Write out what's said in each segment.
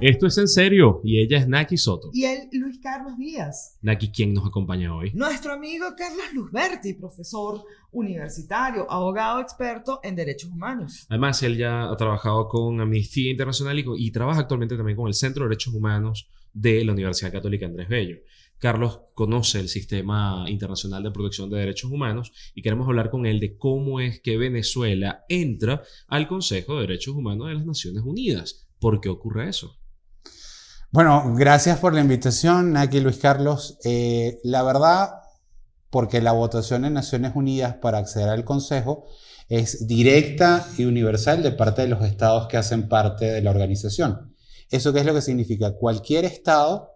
Esto es en serio y ella es Naki Soto. Y él, Luis Carlos Díaz. Naki, ¿quién nos acompaña hoy? Nuestro amigo Carlos Luzberti, profesor universitario, abogado experto en derechos humanos. Además, él ya ha trabajado con Amnistía Internacional y, y trabaja actualmente también con el Centro de Derechos Humanos de la Universidad Católica Andrés Bello. Carlos conoce el sistema internacional de protección de derechos humanos y queremos hablar con él de cómo es que Venezuela entra al Consejo de Derechos Humanos de las Naciones Unidas. ¿Por qué ocurre eso? Bueno, gracias por la invitación, aquí Luis Carlos. Eh, la verdad, porque la votación en Naciones Unidas para acceder al Consejo es directa y universal de parte de los estados que hacen parte de la organización. ¿Eso qué es lo que significa? Cualquier estado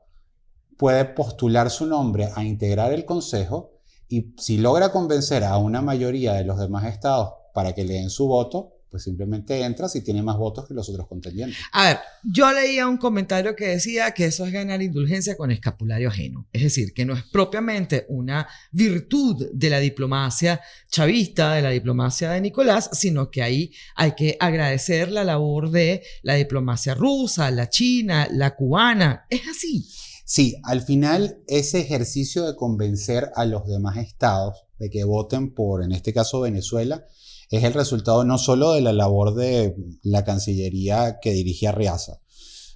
puede postular su nombre a integrar el Consejo y si logra convencer a una mayoría de los demás estados para que le den su voto, pues simplemente entra si tiene más votos que los otros contendientes. A ver, yo leía un comentario que decía que eso es ganar indulgencia con escapulario ajeno. Es decir, que no es propiamente una virtud de la diplomacia chavista, de la diplomacia de Nicolás, sino que ahí hay que agradecer la labor de la diplomacia rusa, la china, la cubana. Es así. Sí, al final ese ejercicio de convencer a los demás estados de que voten por, en este caso, Venezuela, es el resultado no solo de la labor de la Cancillería que dirigía Riaza,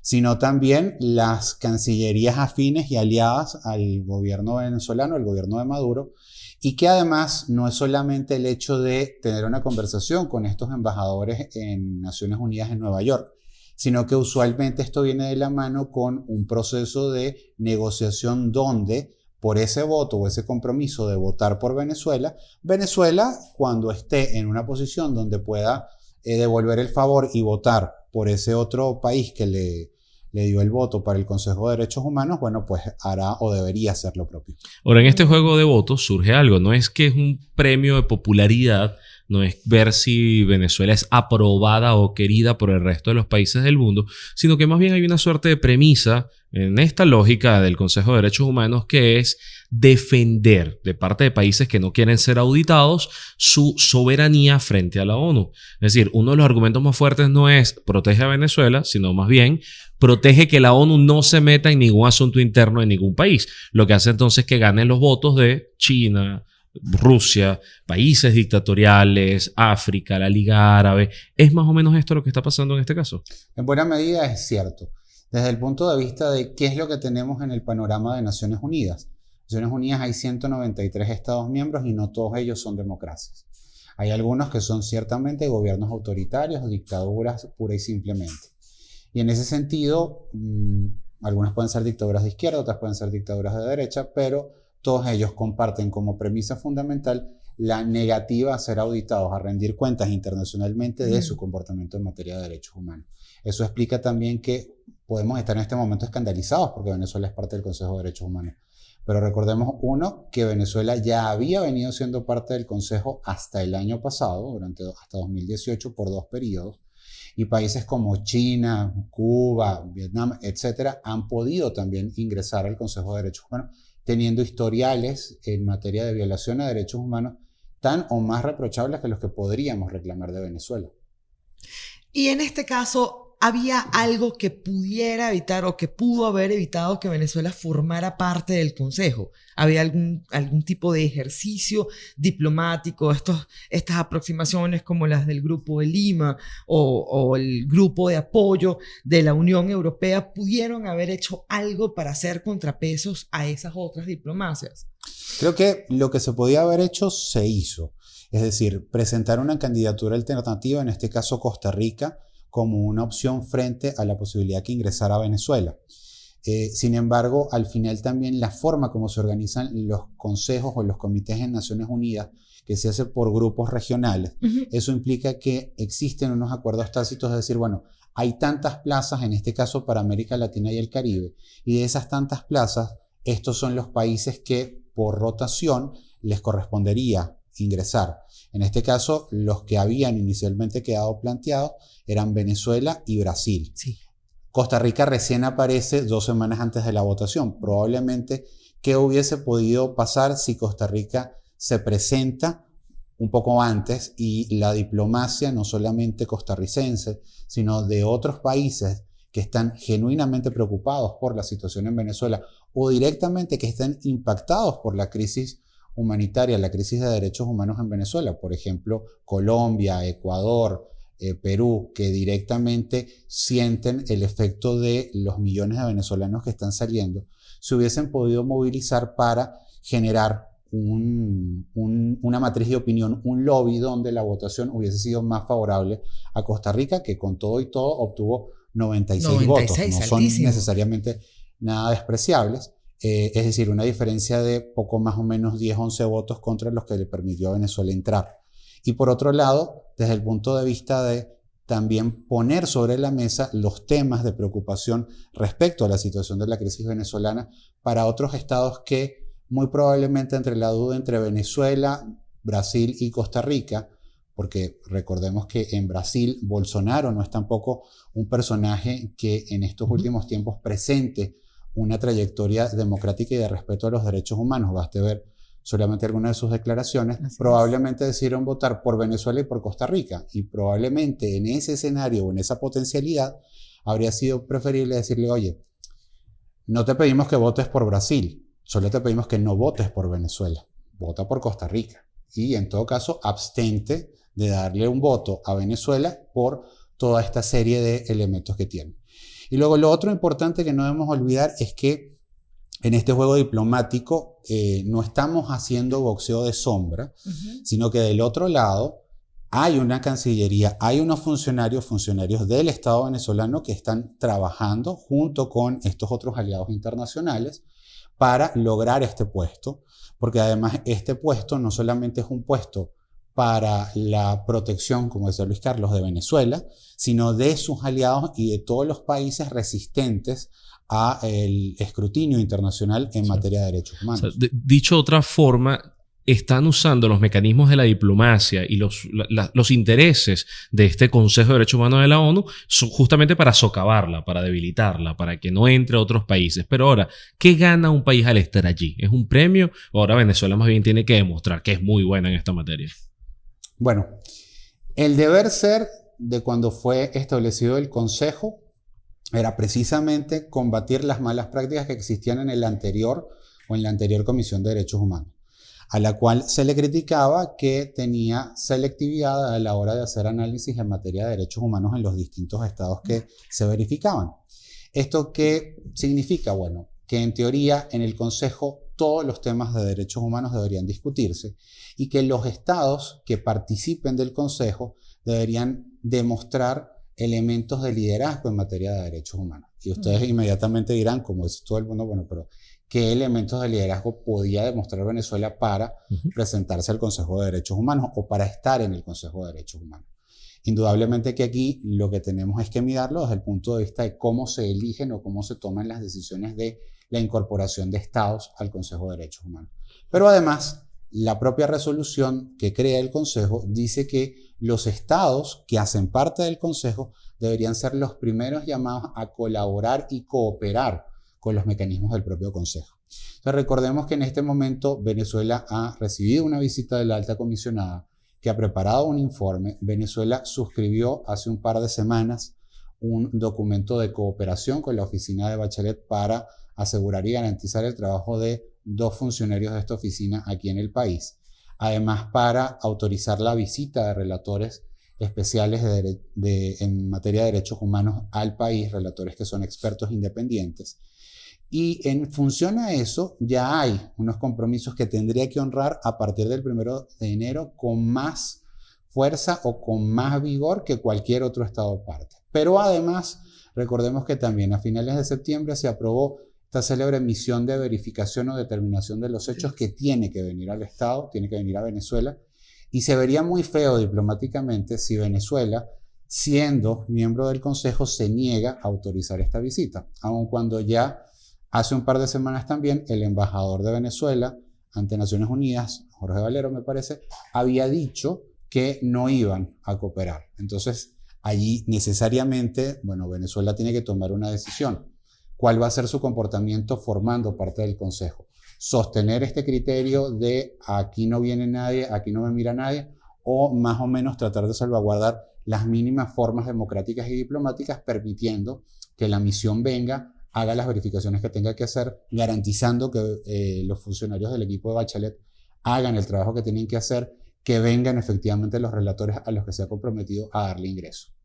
sino también las cancillerías afines y aliadas al gobierno venezolano, al gobierno de Maduro, y que además no es solamente el hecho de tener una conversación con estos embajadores en Naciones Unidas en Nueva York, sino que usualmente esto viene de la mano con un proceso de negociación donde por ese voto o ese compromiso de votar por Venezuela, Venezuela cuando esté en una posición donde pueda eh, devolver el favor y votar por ese otro país que le, le dio el voto para el Consejo de Derechos Humanos, bueno, pues hará o debería hacer lo propio. Ahora, en este juego de votos surge algo, no es que es un premio de popularidad, no es ver si Venezuela es aprobada o querida por el resto de los países del mundo, sino que más bien hay una suerte de premisa en esta lógica del Consejo de Derechos Humanos que es defender de parte de países que no quieren ser auditados su soberanía frente a la ONU. Es decir, uno de los argumentos más fuertes no es protege a Venezuela, sino más bien protege que la ONU no se meta en ningún asunto interno de ningún país, lo que hace entonces que ganen los votos de China, Rusia, países dictatoriales, África, la Liga Árabe. ¿Es más o menos esto lo que está pasando en este caso? En buena medida es cierto. Desde el punto de vista de qué es lo que tenemos en el panorama de Naciones Unidas. Naciones Unidas hay 193 Estados miembros y no todos ellos son democracias. Hay algunos que son ciertamente gobiernos autoritarios dictaduras pura y simplemente. Y en ese sentido, mm, algunas pueden ser dictaduras de izquierda, otras pueden ser dictaduras de derecha, pero todos ellos comparten como premisa fundamental la negativa a ser auditados, a rendir cuentas internacionalmente de su comportamiento en materia de derechos humanos. Eso explica también que podemos estar en este momento escandalizados porque Venezuela es parte del Consejo de Derechos Humanos. Pero recordemos, uno, que Venezuela ya había venido siendo parte del Consejo hasta el año pasado, durante hasta 2018, por dos periodos, y países como China, Cuba, Vietnam, etcétera, han podido también ingresar al Consejo de Derechos Humanos teniendo historiales en materia de violación a derechos humanos tan o más reprochables que los que podríamos reclamar de Venezuela. Y en este caso, había algo que pudiera evitar o que pudo haber evitado que Venezuela formara parte del Consejo. Había algún, algún tipo de ejercicio diplomático, estos, estas aproximaciones como las del Grupo de Lima o, o el Grupo de Apoyo de la Unión Europea pudieron haber hecho algo para hacer contrapesos a esas otras diplomacias. Creo que lo que se podía haber hecho se hizo. Es decir, presentar una candidatura alternativa, en este caso Costa Rica, como una opción frente a la posibilidad que ingresara a Venezuela. Eh, sin embargo, al final también la forma como se organizan los consejos o los comités en Naciones Unidas, que se hace por grupos regionales, eso implica que existen unos acuerdos tácitos de decir, bueno, hay tantas plazas, en este caso para América Latina y el Caribe, y de esas tantas plazas, estos son los países que por rotación les correspondería ingresar. En este caso, los que habían inicialmente quedado planteados eran Venezuela y Brasil. Costa Rica recién aparece dos semanas antes de la votación. Probablemente, ¿qué hubiese podido pasar si Costa Rica se presenta un poco antes y la diplomacia, no solamente costarricense, sino de otros países que están genuinamente preocupados por la situación en Venezuela o directamente que estén impactados por la crisis humanitaria, la crisis de derechos humanos en Venezuela, por ejemplo, Colombia, Ecuador, eh, Perú, que directamente sienten el efecto de los millones de venezolanos que están saliendo, se hubiesen podido movilizar para generar una matriz de opinión, un lobby donde la votación hubiese sido más favorable a Costa Rica, que con todo y todo obtuvo 96, votos. No son necesariamente nada despreciables. Eh, es decir, una diferencia de poco más o menos 10, 11 votos contra los que le permitió a Venezuela entrar. Y por otro lado, desde el punto de vista de también poner sobre la mesa los temas de preocupación respecto a la situación de la crisis venezolana para otros estados que muy probablemente entre la duda entre Venezuela, Brasil y Costa Rica, porque recordemos que en Brasil Bolsonaro no es tampoco un personaje que en estos últimos tiempos presente una trayectoria democrática y de respeto a los derechos humanos. Baste ver solamente algunas de sus declaraciones. probablemente decidieron votar por Venezuela y por Costa Rica. Y probablemente en ese escenario o en esa potencialidad habría sido preferible decirle, oye, no te pedimos que votes por Brasil, Solo te pedimos que no votes por Venezuela, vota por Costa Rica. Y en todo caso, abstente de darle un voto a Venezuela por toda esta serie de elementos que tiene. Y luego lo otro importante que no debemos olvidar es que en este juego diplomático eh, no estamos haciendo boxeo de sombra, sino que del otro lado hay una cancillería, hay unos funcionarios, funcionarios del Estado venezolano que están trabajando junto con estos otros aliados internacionales para lograr este puesto, porque además este puesto no solamente es un puesto para la protección, como decía Luis Carlos, de Venezuela, sino de sus aliados y de todos los países resistentes a el escrutinio internacional en materia de derechos humanos. dicho de otra forma, están usando los mecanismos de la diplomacia y los, los intereses de este Consejo de Derechos Humanos de la ONU justamente para socavarla, para debilitarla, para que no entre a otros países. Pero ahora, ¿qué gana un país al estar allí? ¿Es un premio? Ahora Venezuela más bien tiene que demostrar que es muy buena en esta materia. Bueno, el deber ser de cuando fue establecido el Consejo era precisamente combatir las malas prácticas que existían en el anterior o en la anterior Comisión de Derechos Humanos a la cual se le criticaba que tenía selectividad a la hora de hacer análisis en materia de derechos humanos en los distintos estados que se verificaban. ¿Esto qué significa? Bueno, que en teoría en el Consejo todos los temas de derechos humanos deberían discutirse y que los estados que participen del Consejo deberían demostrar elementos de liderazgo en materia de derechos humanos. Y ustedes inmediatamente dirán, como dice todo el mundo, bueno, pero qué elementos de liderazgo podía demostrar Venezuela para presentarse al Consejo de Derechos Humanos o para estar en el Consejo de Derechos Humanos. Indudablemente que aquí lo que tenemos es que mirarlo desde el punto de vista de cómo se eligen o cómo se toman las decisiones de la incorporación de estados al Consejo de Derechos Humanos. Pero además, la propia resolución que crea el Consejo dice que los estados que hacen parte del Consejo deberían ser los primeros llamados a colaborar y cooperar con los mecanismos del propio Consejo. Entonces, recordemos que en este momento Venezuela ha recibido una visita de la alta comisionada que ha preparado un informe. Venezuela suscribió hace un par de semanas un documento de cooperación con la oficina de Bachelet para asegurar y garantizar el trabajo de dos funcionarios de esta oficina aquí en el país. Además, para autorizar la visita de relatores especiales en materia de derechos humanos al país, relatores que son expertos independientes. Y en función a eso, ya hay unos compromisos que tendría que honrar a partir del primero de enero con más fuerza o con más vigor que cualquier otro Estado parte. Pero además, recordemos que también a finales de septiembre se aprobó esta célebre misión de verificación o determinación de los hechos que tiene que venir al Estado, tiene que venir a Venezuela, y se vería muy feo diplomáticamente si Venezuela, siendo miembro del Consejo, se niega a autorizar esta visita, aun cuando ya Hace un par de semanas también el embajador de Venezuela ante Naciones Unidas, Jorge Valero me parece, había dicho que no iban a cooperar. Entonces, allí necesariamente, bueno, Venezuela tiene que tomar una decisión. ¿Cuál va a ser su comportamiento formando parte del Consejo? Sostener este criterio de aquí no viene nadie, aquí no me mira nadie, o más o menos tratar de salvaguardar las mínimas formas democráticas y diplomáticas, permitiendo que la misión venga, haga las verificaciones que tenga que hacer, garantizando que eh, los funcionarios del equipo de Bachelet hagan el trabajo que tienen que hacer, que vengan efectivamente los relatores a los que se ha comprometido a darle ingreso.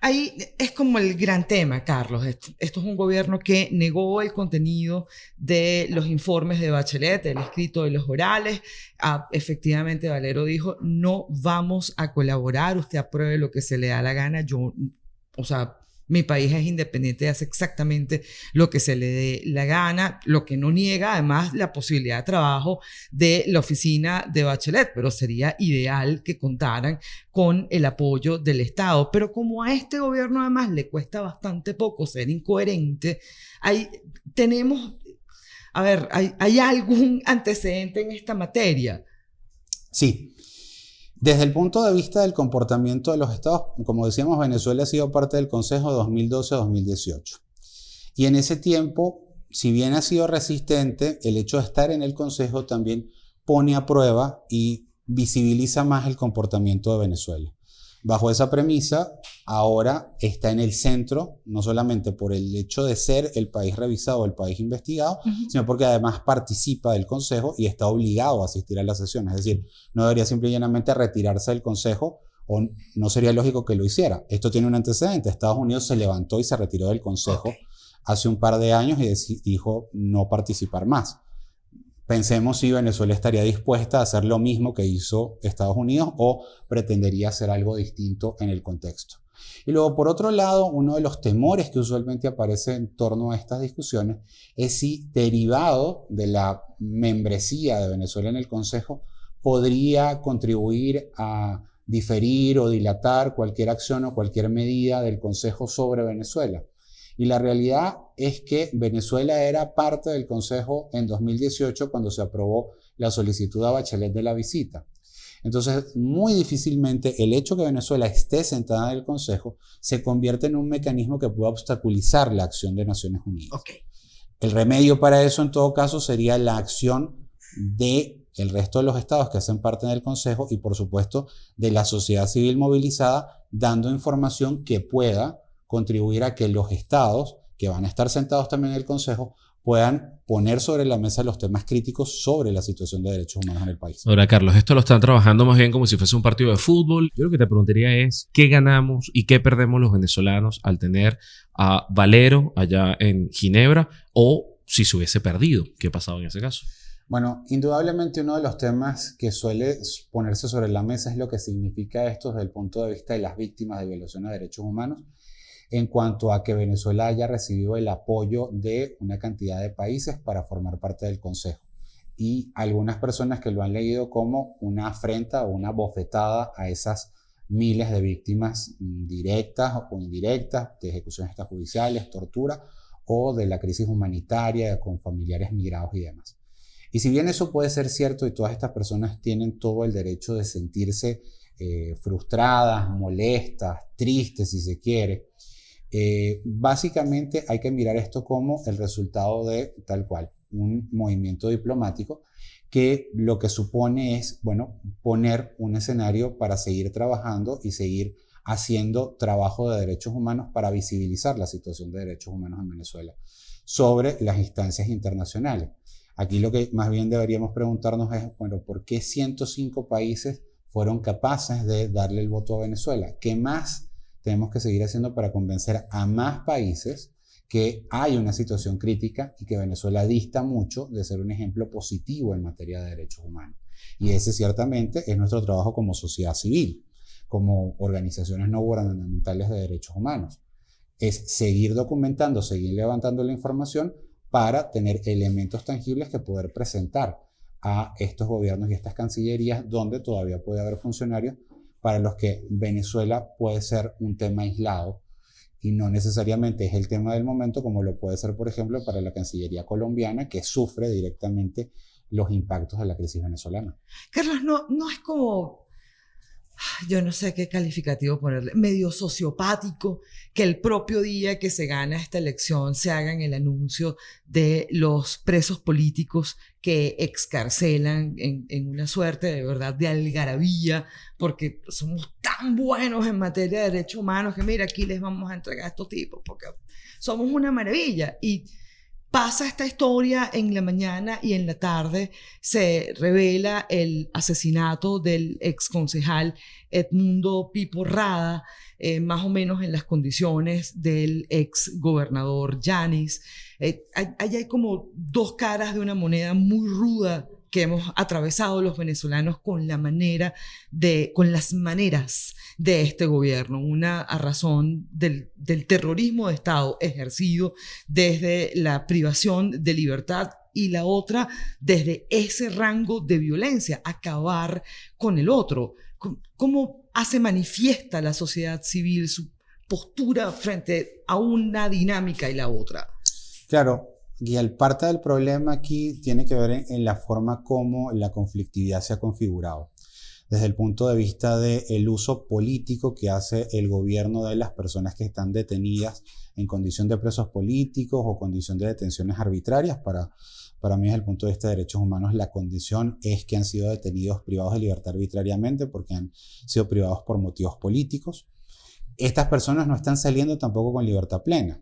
Ahí es como el gran tema, Carlos. Esto, es un gobierno que negó el contenido de los informes de Bachelet, el escrito de los orales. Ah, efectivamente, Valero dijo, no vamos a colaborar, usted apruebe lo que se le da la gana. Yo, o sea, mi país es independiente y hace exactamente lo que se le dé la gana, lo que no niega además la posibilidad de trabajo de la oficina de Bachelet, pero sería ideal que contaran con el apoyo del Estado. Pero como a este gobierno además le cuesta bastante poco ser incoherente, ahí tenemos, a ver, ¿hay, hay algún antecedente en esta materia? Sí, desde el punto de vista del comportamiento de los estados, como decíamos, Venezuela ha sido parte del Consejo de 2012-2018. Y en ese tiempo, si bien ha sido resistente, el hecho de estar en el Consejo también pone a prueba y visibiliza más el comportamiento de Venezuela. Bajo esa premisa, ahora está en el centro, no solamente por el hecho de ser el país revisado, el país investigado, sino porque además participa del Consejo y está obligado a asistir a las sesiones. Es decir, no debería simplemente retirarse del Consejo o no sería lógico que lo hiciera. Esto tiene un antecedente. Estados Unidos se levantó y se retiró del Consejo hace un par de años y dijo no participar más. Pensemos si Venezuela estaría dispuesta a hacer lo mismo que hizo Estados Unidos o pretendería hacer algo distinto en el contexto. Y luego, por otro lado, uno de los temores que usualmente aparece en torno a estas discusiones es si, derivado de la membresía de Venezuela en el Consejo, podría contribuir a diferir o dilatar cualquier acción o cualquier medida del Consejo sobre Venezuela. Y la realidad es que Venezuela era parte del Consejo en 2018 cuando se aprobó la solicitud a Bachelet de la visita. Entonces, muy difícilmente el hecho que Venezuela esté sentada en el Consejo se convierte en un mecanismo que pueda obstaculizar la acción de Naciones Unidas. El remedio para eso, en todo caso, sería la acción de el resto de los estados que hacen parte del Consejo y, por supuesto, de la sociedad civil movilizada, dando información que pueda contribuir a que los estados, que van a estar sentados también en el Consejo, puedan poner sobre la mesa los temas críticos sobre la situación de derechos humanos en el país. Ahora, Carlos, esto lo están trabajando más bien como si fuese un partido de fútbol. Yo lo que te preguntaría es, ¿qué ganamos y qué perdemos los venezolanos al tener a Valero allá en Ginebra o si se hubiese perdido? ¿Qué ha pasado en ese caso? Bueno, indudablemente uno de los temas que suele ponerse sobre la mesa es lo que significa esto desde el punto de vista de las víctimas de violaciones de derechos humanos en cuanto a que Venezuela haya recibido el apoyo de una cantidad de países para formar parte del Consejo. Y algunas personas que lo han leído como una afrenta o una bofetada a esas miles de víctimas directas o indirectas de ejecuciones extrajudiciales, tortura o de la crisis humanitaria con familiares migrados y demás. Y si bien eso puede ser cierto y todas estas personas tienen todo el derecho de sentirse eh, frustradas, molestas, tristes si se quiere, eh, básicamente hay que mirar esto como el resultado de tal cual, un movimiento diplomático que lo que supone es, bueno, poner un escenario para seguir trabajando y seguir haciendo trabajo de derechos humanos para visibilizar la situación de derechos humanos en Venezuela sobre las instancias internacionales. Aquí lo que más bien deberíamos preguntarnos es, bueno, ¿por qué 105 países fueron capaces de darle el voto a Venezuela? ¿Qué más tenemos que seguir haciendo para convencer a más países que hay una situación crítica y que Venezuela dista mucho de ser un ejemplo positivo en materia de derechos humanos. Y ese ciertamente es nuestro trabajo como sociedad civil, como organizaciones no gubernamentales de derechos humanos. Es seguir documentando, seguir levantando la información para tener elementos tangibles que poder presentar a estos gobiernos y estas cancillerías donde todavía puede haber funcionarios para los que Venezuela puede ser un tema aislado y no necesariamente es el tema del momento como lo puede ser, por ejemplo, para la Cancillería colombiana que sufre directamente los impactos de la crisis venezolana. Carlos, no, no es como... yo no sé qué calificativo ponerle, medio sociopático, que el propio día que se gana esta elección se hagan el anuncio de los presos políticos que excarcelan en, en una suerte de verdad de algarabía, porque somos tan buenos en materia de derechos humanos que mira, aquí les vamos a entregar a estos tipos, porque somos una maravilla. Y pasa esta historia en la mañana y en la tarde se revela el asesinato del ex concejal Edmundo Pipo Rada, eh, más o menos en las condiciones del ex gobernador Yanis. Eh, hay como dos caras de una moneda muy ruda que hemos atravesado los venezolanos con la manera de, con las maneras de este gobierno, una a razón del, del terrorismo de Estado ejercido desde la privación de libertad y la otra desde ese rango de violencia, acabar con el otro. ¿Cómo hace manifiesta la sociedad civil su postura frente a una dinámica y la otra? Claro, y el parte del problema aquí tiene que ver en, la forma como la conflictividad se ha configurado. Desde el punto de vista del uso político que hace el gobierno de las personas que están detenidas en condición de presos políticos o condición de detenciones arbitrarias. Para, para mí, desde el punto de vista de derechos humanos, la condición es que han sido detenidos privados de libertad arbitrariamente porque han sido privados por motivos políticos. Estas personas no están saliendo tampoco con libertad plena.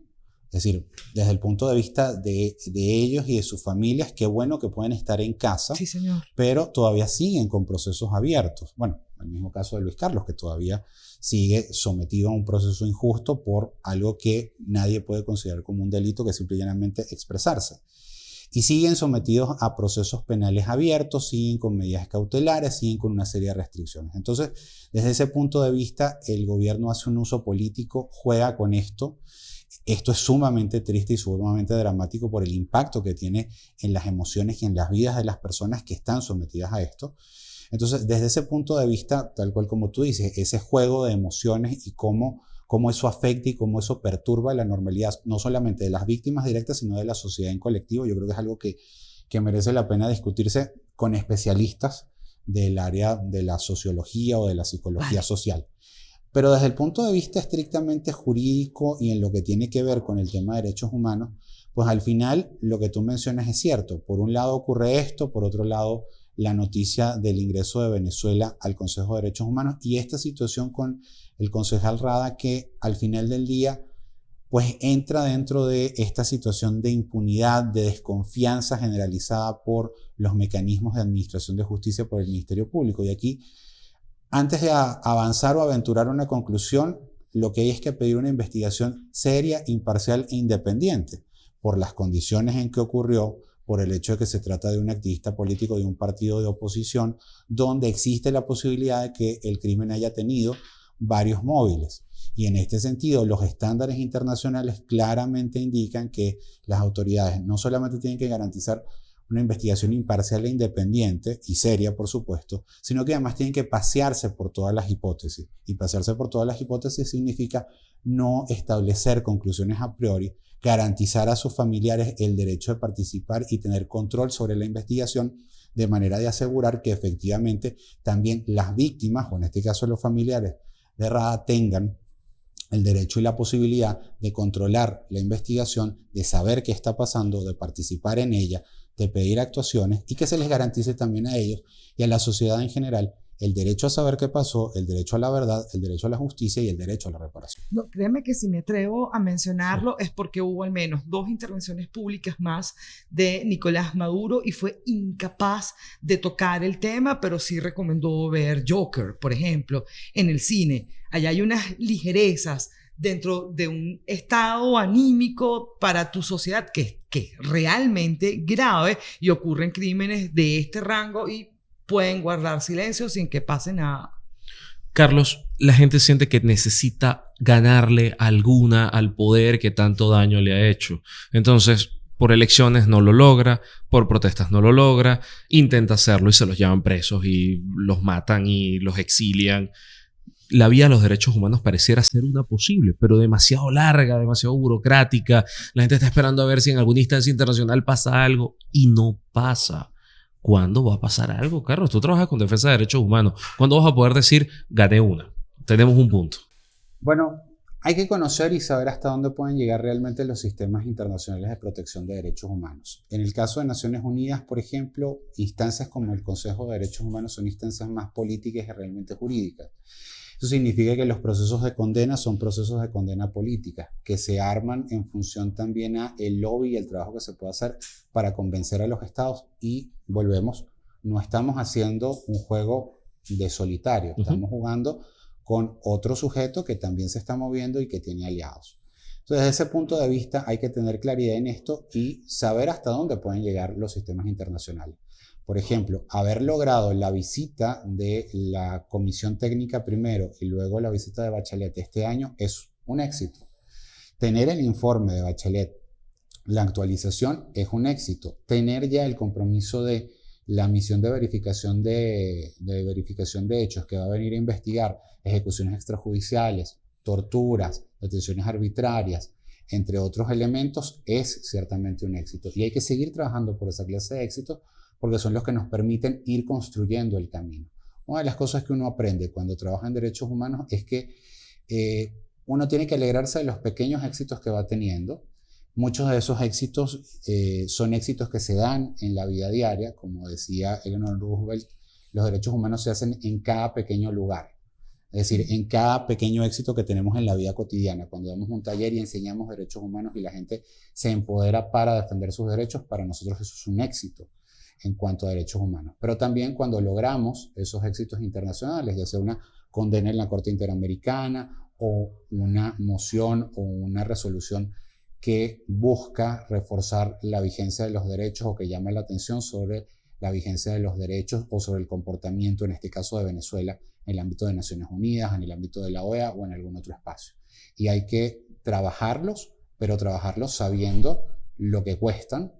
Es decir, desde el punto de vista de, ellos y de sus familias, qué bueno que pueden estar en casa, sí, señor. pero todavía siguen con procesos abiertos. Bueno, el mismo caso de Luis Carlos, que todavía sigue sometido a un proceso injusto por algo que nadie puede considerar como un delito, que es simplemente expresarse. Y siguen sometidos a procesos penales abiertos, siguen con medidas cautelares, siguen con una serie de restricciones. Entonces, desde ese punto de vista, el gobierno hace un uso político, juega con esto esto es sumamente triste y sumamente dramático por el impacto que tiene en las emociones y en las vidas de las personas que están sometidas a esto. Entonces, desde ese punto de vista, tal cual como tú dices, ese juego de emociones y cómo, cómo eso afecta y cómo eso perturba la normalidad, no solamente de las víctimas directas, sino de la sociedad en colectivo, yo creo que es algo que, que merece la pena discutirse con especialistas del área de la sociología o de la psicología social. Pero desde el punto de vista estrictamente jurídico y en lo que tiene que ver con el tema de derechos humanos, pues al final lo que tú mencionas es cierto. Por un lado ocurre esto, por otro lado la noticia del ingreso de Venezuela al Consejo de Derechos Humanos y esta situación con el concejal Rada que al final del día pues entra dentro de esta situación de impunidad, de desconfianza generalizada por los mecanismos de administración de justicia por el Ministerio Público. Y aquí antes de avanzar o aventurar una conclusión, lo que hay es que pedir una investigación seria, imparcial e independiente por las condiciones en que ocurrió, por el hecho de que se trata de un activista político de un partido de oposición, donde existe la posibilidad de que el crimen haya tenido varios móviles. Y en este sentido, los estándares internacionales claramente indican que las autoridades no solamente tienen que garantizar una investigación imparcial e independiente y seria, por supuesto, sino que además tienen que pasearse por todas las hipótesis. Y pasearse por todas las hipótesis significa no establecer conclusiones a priori, garantizar a sus familiares el derecho de participar y tener control sobre la investigación de manera de asegurar que efectivamente también las víctimas, o en este caso los familiares de Rada, tengan el derecho y la posibilidad de controlar la investigación, de saber qué está pasando, de participar en ella, de pedir actuaciones y que se les garantice también a ellos y a la sociedad en general el derecho a saber qué pasó, el derecho a la verdad, el derecho a la justicia y el derecho a la reparación. No, créeme que si me atrevo a mencionarlo es porque hubo al menos dos intervenciones públicas más de Nicolás Maduro y fue incapaz de tocar el tema, pero sí recomendó ver Joker, por ejemplo, en el cine. Allá hay unas ligerezas dentro de un estado anímico para tu sociedad que, que es realmente grave y ocurren crímenes de este rango y pueden guardar silencio sin que pase nada. Carlos, la gente siente que necesita ganarle alguna al poder que tanto daño le ha hecho. Entonces, por elecciones no lo logra, por protestas no lo logra, intenta hacerlo y se los llevan presos y los matan y los exilian la vía a los derechos humanos pareciera ser una posible, pero demasiado larga, demasiado burocrática. La gente está esperando a ver si en alguna instancia internacional pasa algo y no pasa. ¿cuándo va a pasar algo, Carlos? Tú trabajas con defensa de derechos humanos. ¿Cuándo vas a poder decir, gané una? Tenemos un punto. Bueno, hay que conocer y saber hasta dónde pueden llegar realmente los sistemas internacionales de protección de derechos humanos. En el caso de Naciones Unidas, por ejemplo, instancias como el Consejo de Derechos Humanos son instancias más políticas y realmente jurídicas. Eso significa que los procesos de condena son procesos de condena política, que se arman en función también a el lobby y el trabajo que se puede hacer para convencer a los estados. Y volvemos, no estamos haciendo un juego de solitario, estamos jugando con otro sujeto que también se está moviendo y que tiene aliados. Entonces, desde ese punto de vista hay que tener claridad en esto y saber hasta dónde pueden llegar los sistemas internacionales. Por ejemplo, haber logrado la visita de la Comisión Técnica primero y luego la visita de Bachelet este año es un éxito. Tener el informe de Bachelet, la actualización, es un éxito. Tener ya el compromiso de la misión de verificación de, verificación de hechos que va a venir a investigar ejecuciones extrajudiciales, torturas, detenciones arbitrarias, entre otros elementos, es ciertamente un éxito. Y hay que seguir trabajando por esa clase de éxitos porque son los que nos permiten ir construyendo el camino. Una de las cosas que uno aprende cuando trabaja en derechos humanos es que eh, uno tiene que alegrarse de los pequeños éxitos que va teniendo Muchos de esos éxitos eh, son éxitos que se dan en la vida diaria, como decía Eleanor Roosevelt, los derechos humanos se hacen en cada pequeño lugar, es decir, en cada pequeño éxito que tenemos en la vida cotidiana. Cuando damos un taller y enseñamos derechos humanos y la gente se empodera para defender sus derechos, para nosotros eso es un éxito en cuanto a derechos humanos. Pero también cuando logramos esos éxitos internacionales, ya sea una condena en la Corte Interamericana o una moción o una resolución que busca reforzar la vigencia de los derechos o que llama la atención sobre la vigencia de los derechos o sobre el comportamiento, en este caso de Venezuela, en el ámbito de Naciones Unidas, en el ámbito de la OEA o en algún otro espacio. Y hay que trabajarlos, pero trabajarlos sabiendo lo que cuestan,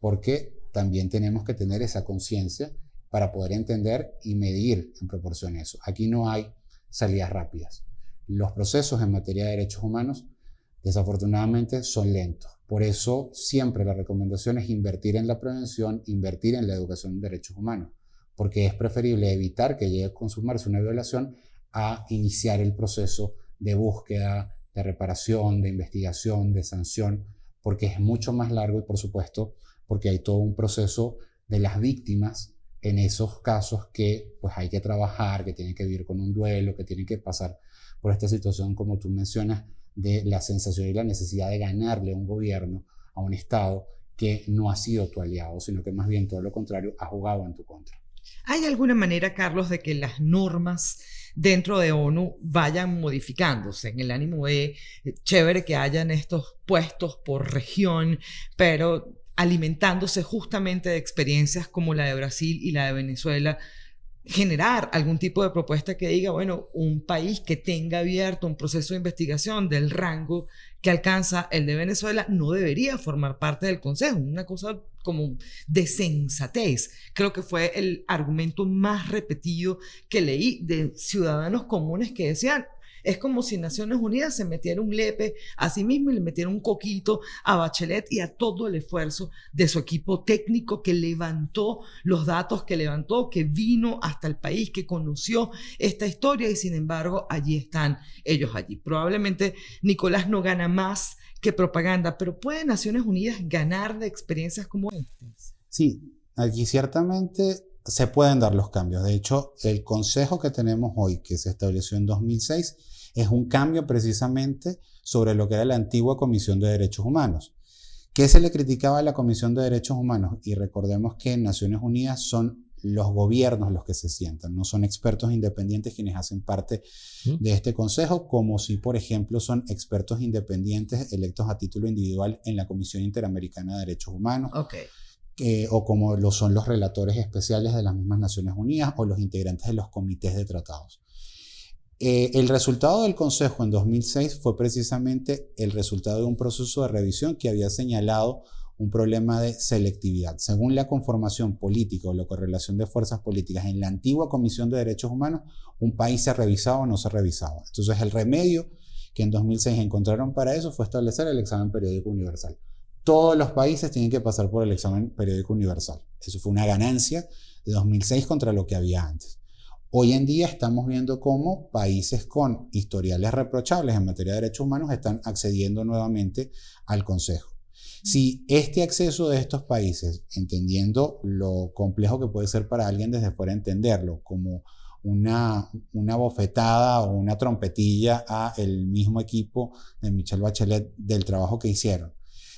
porque también tenemos que tener esa conciencia para poder entender y medir en proporción a eso. Aquí no hay salidas rápidas. Los procesos en materia de derechos humanos desafortunadamente son lentos. Por eso siempre la recomendación es invertir en la prevención, invertir en la educación en derechos humanos, porque es preferible evitar que llegue a consumarse una violación a iniciar el proceso de búsqueda, de reparación, de investigación, de sanción, porque es mucho más largo y por supuesto porque hay todo un proceso de las víctimas en esos casos que pues hay que trabajar, que tienen que vivir con un duelo, que tienen que pasar por esta situación como tú mencionas de la sensación y la necesidad de ganarle a un gobierno, a un Estado que no ha sido tu aliado, sino que más bien todo lo contrario, ha jugado en tu contra. ¿Hay alguna manera, Carlos, de que las normas dentro de ONU vayan modificándose en el ánimo de eh, chévere que hayan estos puestos por región, pero alimentándose justamente de experiencias como la de Brasil y la de Venezuela, generar algún tipo de propuesta que diga, bueno, un país que tenga abierto un proceso de investigación del rango que alcanza el de Venezuela no debería formar parte del Consejo. Una cosa como de sensatez. Creo que fue el argumento más repetido que leí de ciudadanos comunes que decían, es como si Naciones Unidas se metiera un lepe a sí mismo y le metiera un coquito a Bachelet y a todo el esfuerzo de su equipo técnico que levantó los datos que levantó, que vino hasta el país, que conoció esta historia y sin embargo allí están ellos allí. Probablemente Nicolás no gana más que propaganda, pero ¿puede Naciones Unidas ganar de experiencias como estas? Sí, aquí ciertamente se pueden dar los cambios. De hecho, el consejo que tenemos hoy, que se estableció en 2006, es un cambio precisamente sobre lo que era la antigua Comisión de Derechos Humanos. ¿Qué se le criticaba a la Comisión de Derechos Humanos? Y recordemos que en Naciones Unidas son los gobiernos los que se sientan, no son expertos independientes quienes hacen parte de este consejo, como si, por ejemplo, son expertos independientes electos a título individual en la Comisión Interamericana de Derechos Humanos. O como lo son los relatores especiales de las mismas Naciones Unidas o los integrantes de los comités de tratados. Eh, el resultado del Consejo en 2006 fue precisamente el resultado de un proceso de revisión que había señalado un problema de selectividad. Según la conformación política o la correlación de fuerzas políticas en la antigua Comisión de Derechos Humanos, un país se revisaba o no se revisaba. Entonces el remedio que en 2006 encontraron para eso fue establecer el examen periódico universal. Todos los países tienen que pasar por el examen periódico universal. Eso fue una ganancia de 2006 contra lo que había antes. Hoy en día estamos viendo cómo países con historiales reprochables en materia de derechos humanos están accediendo nuevamente al Consejo. Si este acceso de estos países, entendiendo lo complejo que puede ser para alguien desde fuera entenderlo, como una, una bofetada o una trompetilla a el mismo equipo de Michelle Bachelet del trabajo que hicieron.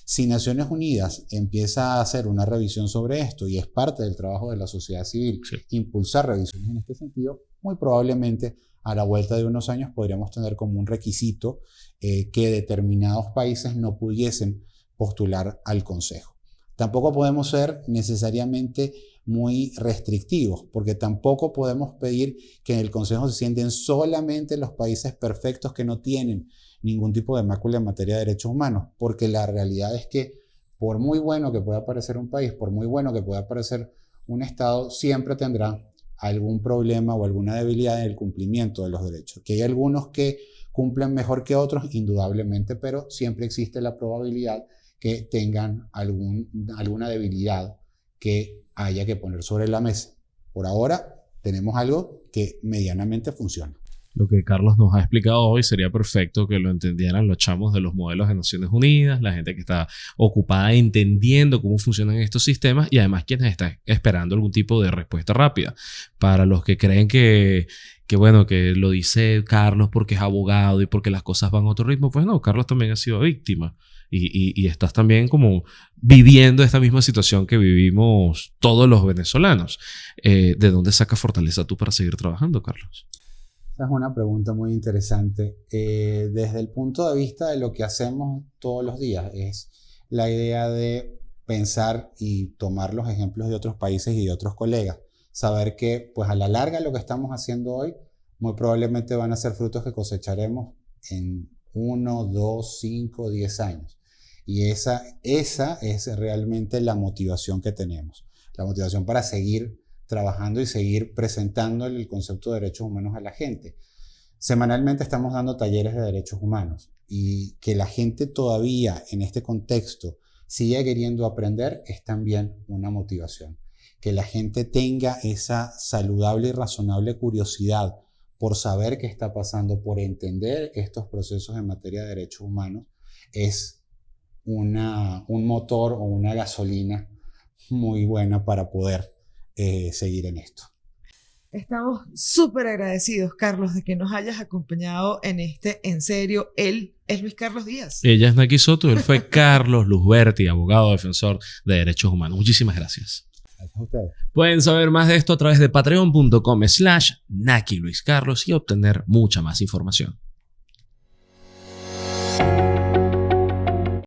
Si Naciones Unidas empieza a hacer una revisión sobre esto y es parte del trabajo de la sociedad civil impulsar revisiones en este sentido, muy probablemente a la vuelta de unos años podríamos tener como un requisito eh, que determinados países no pudiesen postular al Consejo. Tampoco podemos ser necesariamente muy restrictivos, porque tampoco podemos pedir que en el Consejo se sienten solamente los países perfectos que no tienen ningún tipo de mácula en materia de derechos humanos, porque la realidad es que por muy bueno que pueda parecer un país, por muy bueno que pueda parecer un Estado, siempre tendrá algún problema o alguna debilidad en el cumplimiento de los derechos. Que hay algunos que cumplen mejor que otros, indudablemente, pero siempre existe la probabilidad que tengan algún, alguna debilidad que haya que poner sobre la mesa. Por ahora tenemos algo que medianamente funciona. Lo que Carlos nos ha explicado hoy sería perfecto que lo entendieran los chamos de los modelos de Naciones Unidas, la gente que está ocupada entendiendo cómo funcionan estos sistemas y además quienes están esperando algún tipo de respuesta rápida. Para los que creen que, que bueno, que lo dice Carlos porque es abogado y porque las cosas van a otro ritmo, pues no, Carlos también ha sido víctima y, estás también como viviendo esta misma situación que vivimos todos los venezolanos. Eh, ¿De dónde saca fortaleza tú para seguir trabajando, Carlos? Esa es una pregunta muy interesante. Eh, desde el punto de vista de lo que hacemos todos los días, es la idea de pensar y tomar los ejemplos de otros países y de otros colegas. Saber que, pues a la larga, lo que estamos haciendo hoy muy probablemente van a ser frutos que cosecharemos en uno, dos, cinco, diez años. Y esa, esa es realmente la motivación que tenemos. La motivación para seguir trabajando y seguir presentando el concepto de derechos humanos a la gente. Semanalmente estamos dando talleres de derechos humanos y que la gente todavía en este contexto siga queriendo aprender es también una motivación. Que la gente tenga esa saludable y razonable curiosidad por saber qué está pasando, por entender estos procesos en materia de derechos humanos, es una, un motor o una gasolina muy buena para poder eh, seguir en esto. Estamos súper agradecidos, Carlos, de que nos hayas acompañado en este En Serio. Él es Luis Carlos Díaz. Ella es Naki Soto, él fue Carlos Luzberti, abogado defensor de derechos humanos. Muchísimas gracias. Gracias a ustedes. Pueden saber más de esto a través de patreon.com slash Naki Luis Carlos y obtener mucha más información.